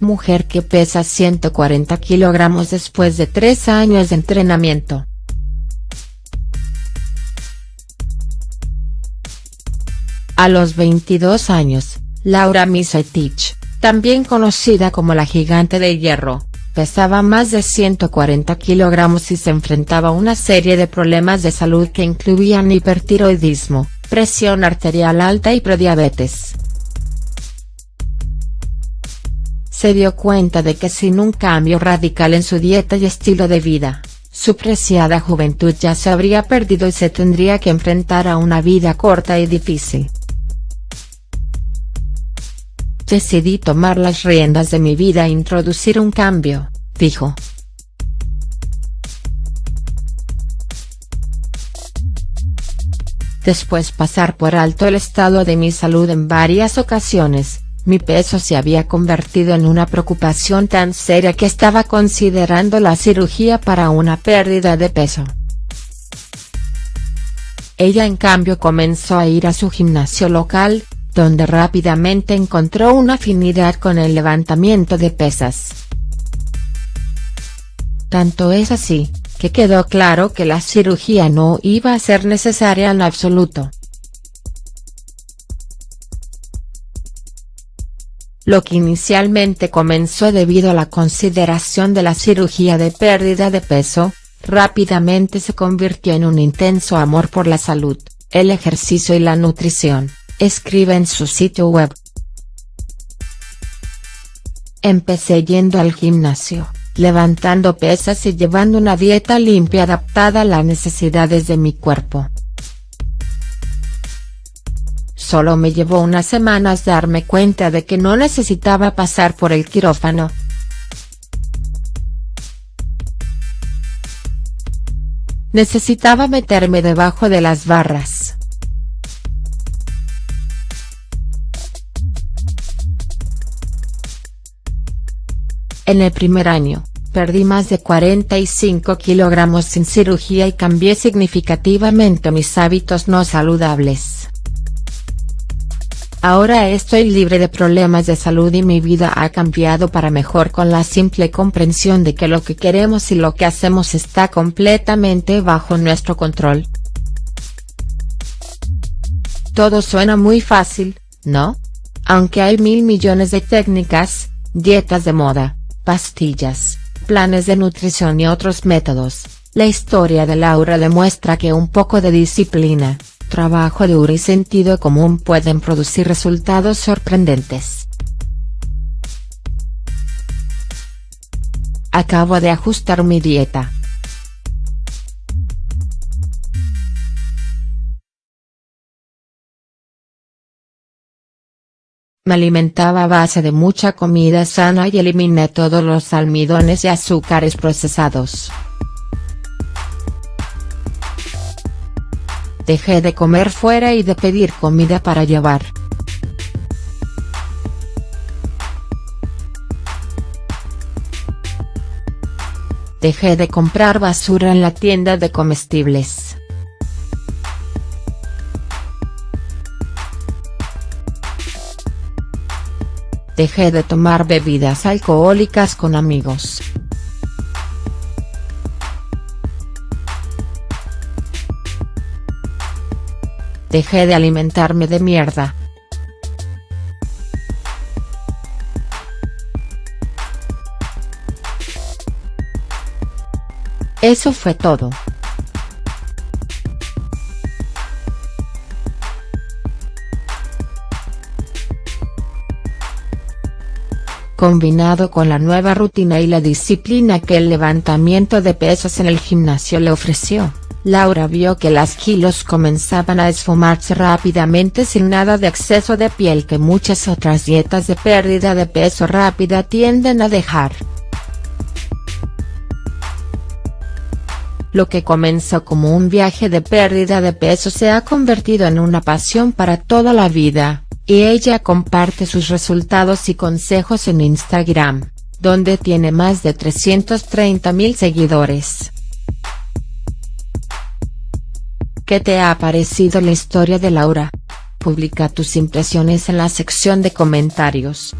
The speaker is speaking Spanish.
mujer que pesa 140 kilogramos después de tres años de entrenamiento. A los 22 años, Laura Misetich, también conocida como la gigante de hierro, pesaba más de 140 kilogramos y se enfrentaba a una serie de problemas de salud que incluían hipertiroidismo, presión arterial alta y prediabetes. Se dio cuenta de que sin un cambio radical en su dieta y estilo de vida, su preciada juventud ya se habría perdido y se tendría que enfrentar a una vida corta y difícil. Decidí tomar las riendas de mi vida e introducir un cambio, dijo. Después pasar por alto el estado de mi salud en varias ocasiones, mi peso se había convertido en una preocupación tan seria que estaba considerando la cirugía para una pérdida de peso. Ella en cambio comenzó a ir a su gimnasio local, donde rápidamente encontró una afinidad con el levantamiento de pesas. Tanto es así, que quedó claro que la cirugía no iba a ser necesaria en absoluto. Lo que inicialmente comenzó debido a la consideración de la cirugía de pérdida de peso, rápidamente se convirtió en un intenso amor por la salud, el ejercicio y la nutrición escribe en su sitio web. Empecé yendo al gimnasio, levantando pesas y llevando una dieta limpia adaptada a las necesidades de mi cuerpo. Solo me llevó unas semanas darme cuenta de que no necesitaba pasar por el quirófano. Necesitaba meterme debajo de las barras. En el primer año, perdí más de 45 kilogramos sin cirugía y cambié significativamente mis hábitos no saludables. Ahora estoy libre de problemas de salud y mi vida ha cambiado para mejor con la simple comprensión de que lo que queremos y lo que hacemos está completamente bajo nuestro control. Todo suena muy fácil, ¿no? Aunque hay mil millones de técnicas, dietas de moda, pastillas, planes de nutrición y otros métodos, la historia de Laura demuestra que un poco de disciplina, trabajo duro y sentido común pueden producir resultados sorprendentes. Acabo de ajustar mi dieta. Me alimentaba a base de mucha comida sana y eliminé todos los almidones y azúcares procesados. Dejé de comer fuera y de pedir comida para llevar. Dejé de comprar basura en la tienda de comestibles. Dejé de tomar bebidas alcohólicas con amigos. Dejé de alimentarme de mierda. Eso fue todo. Combinado con la nueva rutina y la disciplina que el levantamiento de pesas en el gimnasio le ofreció, Laura vio que las kilos comenzaban a esfumarse rápidamente sin nada de exceso de piel que muchas otras dietas de pérdida de peso rápida tienden a dejar. Lo que comenzó como un viaje de pérdida de peso se ha convertido en una pasión para toda la vida y ella comparte sus resultados y consejos en Instagram, donde tiene más de 330.000 seguidores. ¿Qué te ha parecido la historia de Laura? Publica tus impresiones en la sección de comentarios.